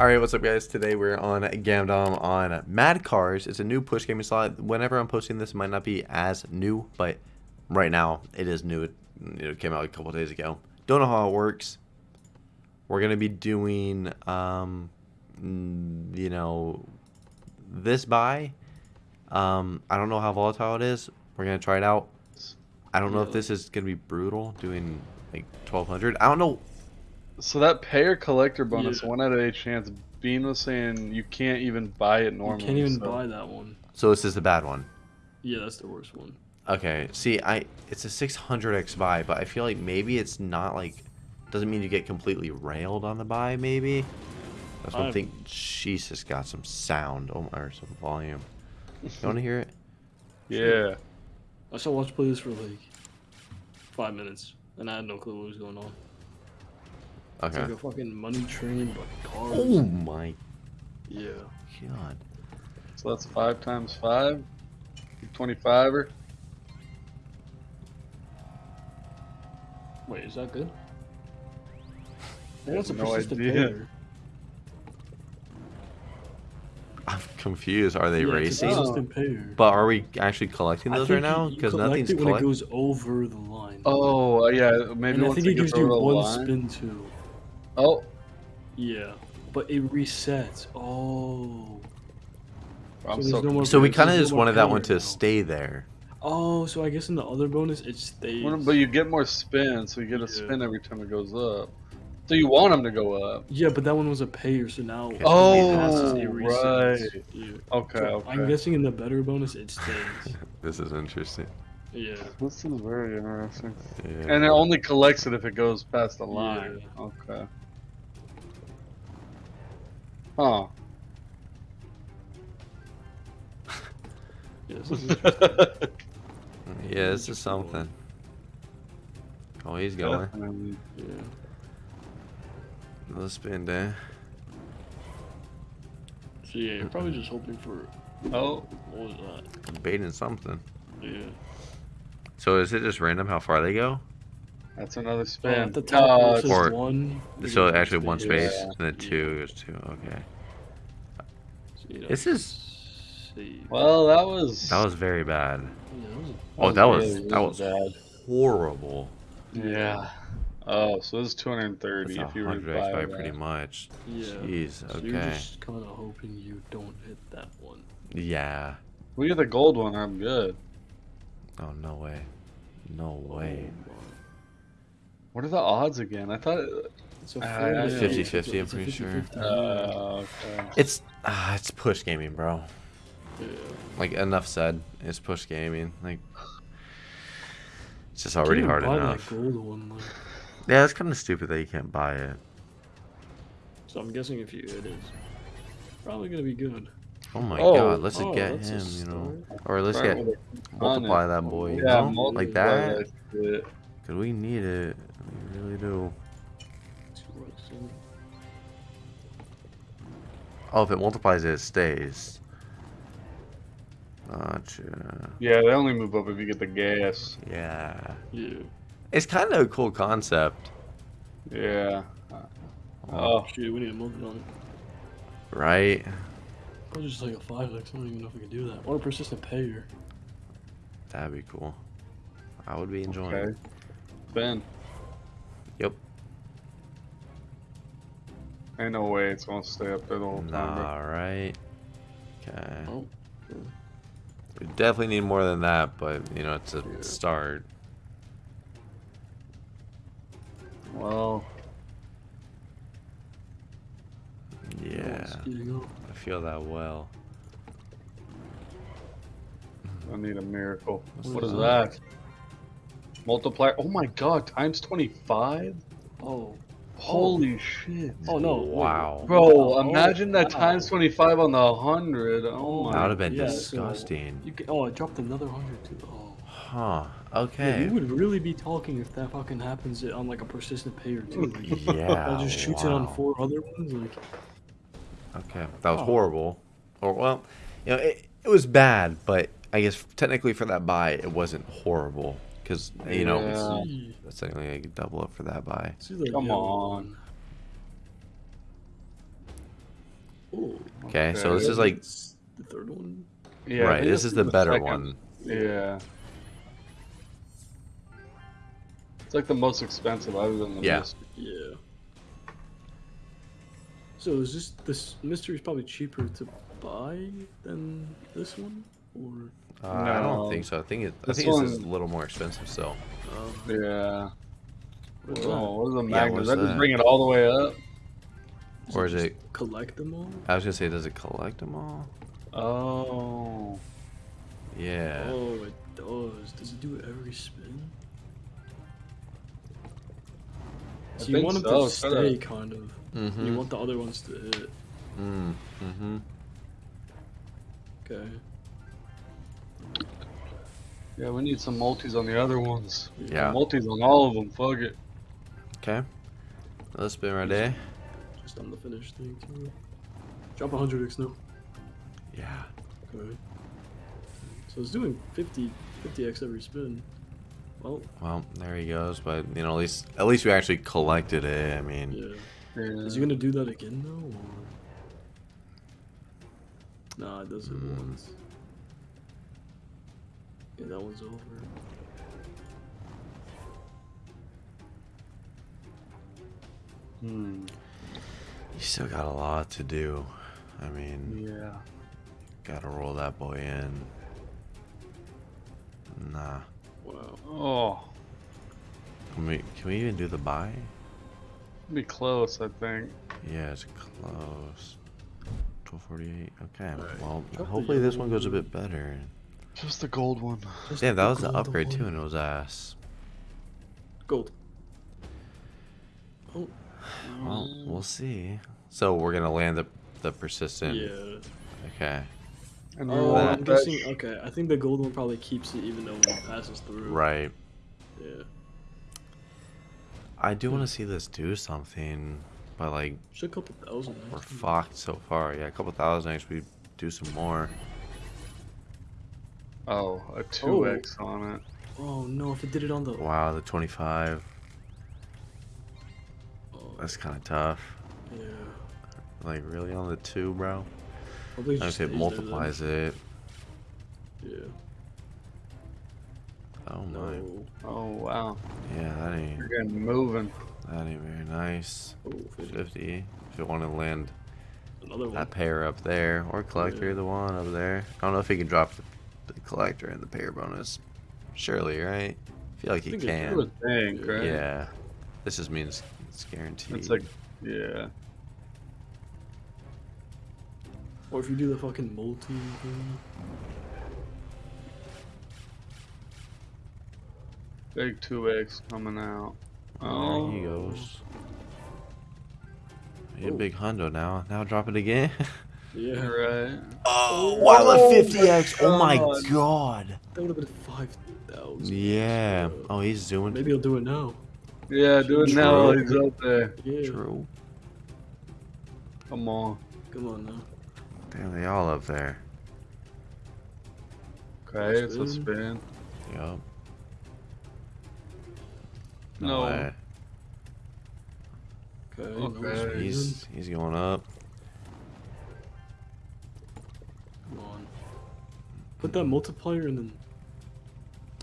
Alright, what's up guys? Today we're on Gamdom on Mad Cars. It's a new push gaming slot. Whenever I'm posting this, it might not be as new, but right now it is new. It, it came out a couple days ago. Don't know how it works. We're going to be doing, um, you know, this buy. Um, I don't know how volatile it is. We're going to try it out. I don't know if this is going to be brutal, doing like 1200. I don't know So that payer collector bonus, Yeah. one out of eight chance. Bean was saying you can't even buy it You normally. can't even so- buy that one. So this is the bad one. Yeah, that's the worst one. Okay, see, I it's a 600x buy, but I feel like maybe it's not like doesn't mean you get completely railed on the buy. Maybe that's one I've- thing. Jesus, got some sound oh, or some volume. You want to hear it? Yeah. I saw Watch play this for like five minutes, and I had no clue what was going on. It's Okay. like a fucking money train, but cars. Oh my Yeah. god. So that's five times five. 25 er. Wait, is that good? I want some no persistent idea. payer. I'm confused. Are they Yeah, racing? persistent. But are we actually collecting those right now? you- you Because collect nothing's it when it goes over the line. Oh, uh, yeah. Maybe and I think it it gives you over the one line. spin too. Oh, Yeah, but it resets. Oh. I'm So so, no So we kind of just more wanted that one to now. stay there. Oh, so I guess in the other bonus it stays. But you get more spin, so you get a Yeah. spin every time it goes up. So you want them to go up. Yeah, but that one was a payer, so now when Oh, passes, right. Yeah. Okay, So okay. I'm guessing in the better bonus it stays. This is interesting. yeah. This is very interesting. Yeah. And it only collects it if it goes past the line. Okay. Yeah, this Oh. is interesting. yeah, this is something. Oh, he's going. Definitely. yeah. Another spin there. So yeah, you're probably just hoping for Oh, what was that? Baiting something. Yeah. So is it just random how far they go? That's another Oh, spin. at the top Oh, where it says Or- one. So actually one space Yeah. and then two goes two. Okay. So, This is- see. well, that was. That was very bad. Yeah, that was Oh, that was really, that was bad. horrible. Yeah. Oh, so this is 230 That's if you 100 rebuy x by pretty much. yeah. Jeez. So you're just kind of hoping you don't hit that one. Yeah. We get the gold one. I'm good. Oh no way. No way. Oh, my. What are the odds again? I thought. It's a Uh, fair- yeah, it's a- 50-50, I'm it's a pretty sure. 50-50, yeah. Uh, okay. It's ah, it's push gaming, bro. Yeah. Like enough said. It's push gaming. Like it's just already hard buy enough. That gold one, like. Yeah, it's kind of stupid that you can't buy it. So I'm guessing if you hit it's probably gonna be good. Oh my Oh, god, let's oh, get him, you know. start. Or let's Start get multiply ton that boy, you know? multiply like that. That. Cause we need it. We really do. Two bucks in. Oh, if it multiplies it, it stays. Gotcha. Yeah, they only move up if you get the gas. Yeah. Yeah. It's kind of a cool concept, Yeah. Oh. Oh, Shit, we need a movement on it. right? Or just like a five X. I don't even know if we can do that. Or a persistent payer. That'd be cool. I would be enjoying okay. it. Ben, Yep. ain't no way it's gonna stay up there the whole time. bro. Nah, right. Okay. Oh. We definitely need more than that, but you know, it's a Yeah. start. Well, Yeah, I feel that well. I need a miracle. What's What is that? that? Multiplier. Oh my god, times 25? Oh. Holy oh. shit. Oh no. Wow. Bro, Oh, imagine that wow. times 25 on the 100. Oh my That would have been Yeah, so- disgusting. You can, oh, I dropped another hundred too. Oh. Huh. Yeah, Okay. we would really be talking if that fucking happens on like a persistent payer too. Like, Yeah. that just shoots it on four other ones. Like, Okay. That was Oh. horrible. Or well, you know, it, it was bad, but I guess technically for that buy, it wasn't horrible because you know it's, Yeah. see, it's technically a double up for that buy. see the Come yellow on. one. Oh, Okay, so this is like it's the third one. Yeah, right. This is the better second. one. Yeah. It's like the most expensive other than the Yeah. mystery. Yeah. So is this this mystery is probably cheaper to buy than this one, or Uh, I don't think so. I think it. I This think it's just one- a little more expensive. So um, Yeah. what's Oh, what is a Yeah, magnet? what's Does that just bring it all the way up? that? or is just it? collect them all? I was gonna say, does it collect them all? Oh. Yeah. Oh, it does. Does it do it every spin? I So you want them so, to stay, kinda- kind of. Mm-hmm. You want the other ones to hit. Mm. Mm-hmm. Okay. Yeah, we need some multis on the other ones. Yeah. Multis on all of them. Fuck it. Okay. Let's spin right there. Just on the finish thing too. Drop 100x now. Yeah. Okay. So it's doing 50, 50x every spin. Well, Well, there he goes. But you know, at least at least we actually collected it. I mean, yeah. Yeah. Is he gonna do that again though, or? Nah, it does it Hmm. once. Yeah, that one's over. Hmm. you still got a lot to do. I mean, Yeah. gotta roll that boy in. Nah. Wow. Oh. Can we can we even do the buy? Be close, I think. Yeah, it's close. 1248. Okay. Alright. Well, Drop hopefully this one goes a bit better. Just the gold one. Just Damn, that was the gold upgrade too, and it was ass. Gold. Oh. Well, we'll see. So we're gonna land the the persistent. Yeah. Okay. And Oh, that- I'm guessing. Okay, I think the gold one probably keeps it even though it passes through. Right. Yeah. I do want to hmm. see this do something, but like Should a couple thousand. we're fucked so far. Yeah, a couple thousand actually do some more. Oh, a 2x on it. Oh no! If it did it on the. Wow, the 25. Oh, That's kind of tough. yeah. Like really on the two, bro. Probably If just it stays there multiplies it. Yeah. Oh my. No. Oh, wow. Yeah, that ain't You're getting moving. that ain't very nice. Oh, 50. 50. If you want to land Another one. that pair up there, or collector, Yeah. the one up there. I don't know if he can drop the, the collector and the payer bonus. Surely, right? I feel like he think can. You would think, right? Yeah. This just means it's guaranteed. It's like, yeah. Or if you do the fucking multi thing. Big 2x coming out. Oh, there he goes. You a Oh. big hundo now. Now drop it again. Yeah. Right. oh, wow, the Oh 50x. Oh my God. god. That would have been five thousand. Yeah. Oh, he's doing Maybe he'll do it now. Yeah, do it now while he's up there. Yeah. true. Come on. Come on now. Damn, they all up there. Okay, it's a Spin. spin. Yup. No. way. Okay. Okay. He's he's going up. Put that multiplier and then.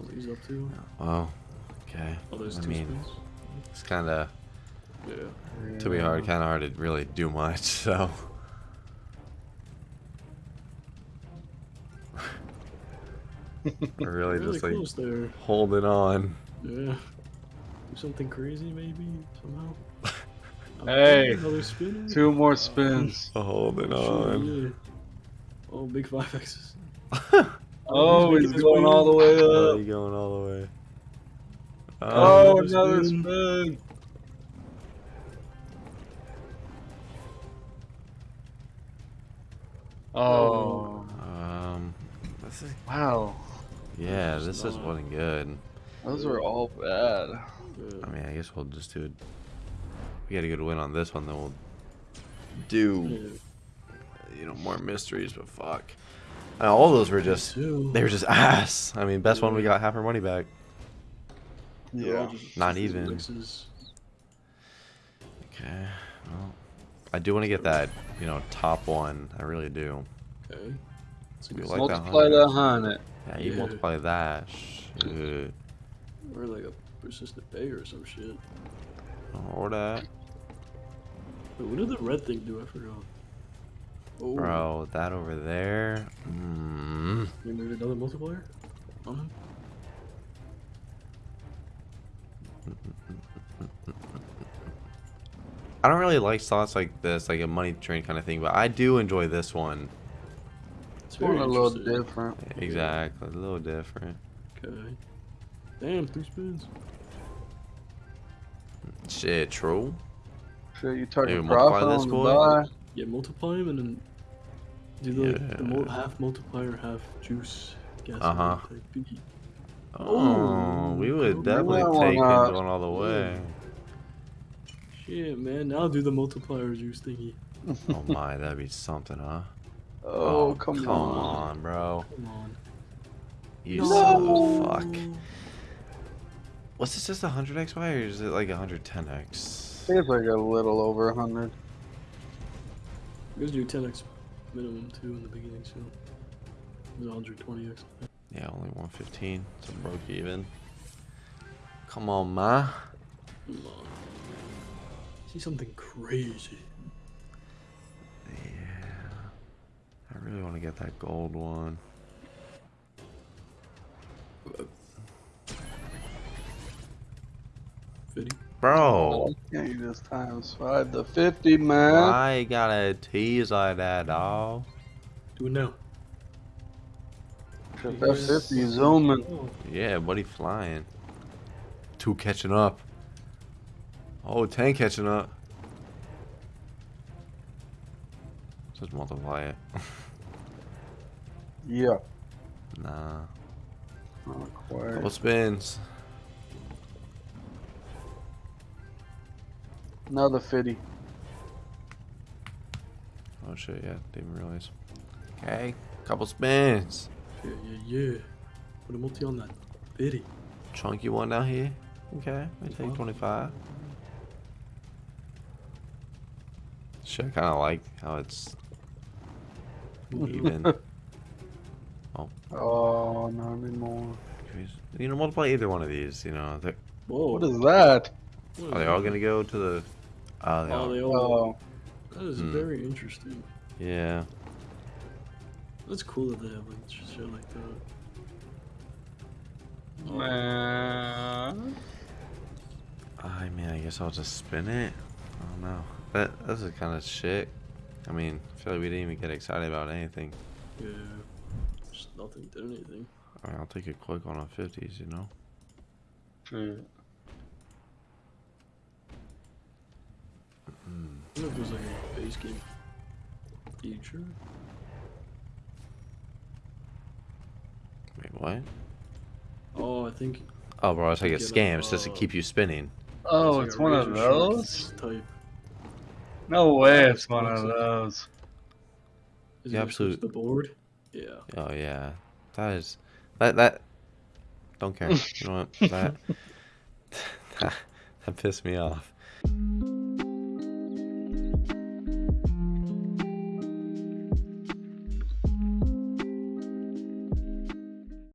What he's up to? Well, okay. Oh, there's I two mean, spins. it's kind of Yeah. to be hard, kind of hard to really do much. So. We're really, Really just like close there. holding on. Yeah. Do something crazy maybe somehow. Hey, Two more spins. Holding Sure, on. yeah. Oh, big five X's. Oh, he's he's going all the way Oh, up. you going all the way. Oh, another another spin. Oh, Um, this is, wow. yeah, this is wasn't good. Those were all bad. I mean, I guess we'll just do it. We got a good win on this one, then we'll do you know more mysteries. But fuck, Uh, all those were just they were just ass. I mean, best one we got half our money back. They're Not even. Okay, well, I do want to get that, you know, top one. I really do. Okay. It's a We like that Multiply hundred. that hundred. Yeah, you Yeah. multiply that. Shit. Or like a persistent bay or some shit. Or that. Wait, what did the red thing do? I forgot. Oh, Bro, that over there. Mm. we made another multiplier on him. I don't really like slots like this, like a money train kind of thing, but I do enjoy this one. It's It's very a little different. Exactly, a little different. Okay. Damn, three spins. Shit, true. Shit, you target Maybe multiply profit this on the boy? Yeah, multiply them and then do the, yeah. the mul half multiplier, half juice. Uh huh. Oh, we would definitely take uh, going all the way. Shit, man. Now do the multiplier juice thingy. oh my, that'd be something, huh? Oh, oh come, come on. on. bro. Come on. You no. son of a fuck. What's this, just 100 XY or is it like hundred ten X? it's like a little over 100. Let's do 10x minimum too in the beginning, so 120x. Yeah, only 115, so broke even. Come on, ma. Come on. See something crazy. Yeah. I really want to get that gold one. Fitty. Bro, Can't you just times five to fifty, man? I gotta tease like that, dog? Do it now. Shit, That fifty zooming. Oh, Yeah, buddy flying. Two catching up. Oh, 10 catching up. Just multiply it. Yeah. nah. Not quite. Couple spins. Another fifty. Oh shit, yeah, didn't even realize. Okay, couple spins. yeah, yeah, yeah. Put a multi on that. Fitty. Chunky one down here. Okay, I take 25. 25. Shit, I kind of like how it's mm-hmm. even. Oh. oh, not anymore. you know, multiply either one of these. You know, they're, Whoa. What is that? are they all gonna go to the? Oh, they Oh, all. they all. Oh, That is Hmm. very interesting. Yeah. That's cool that they have like shit like that. Oh, man. I mean, I guess I'll just spin it. I don't know. That this is kind of shit. I mean, I feel like we didn't even get excited about anything. Yeah. Just nothing did anything. I mean, I'll take a quick one on 50s, you know? Shit. I wonder if there's like a base game feature. Wait, what? Oh, I think. Oh, bro, it's like a scam. It's just to uh, keep you spinning. Oh, like it's a one of those? Type. No way, it's one of awesome. those. Is The it just absolute- the board? Yeah. Oh, yeah. That is. That. that don't care. You know what? That. that, that pissed me off.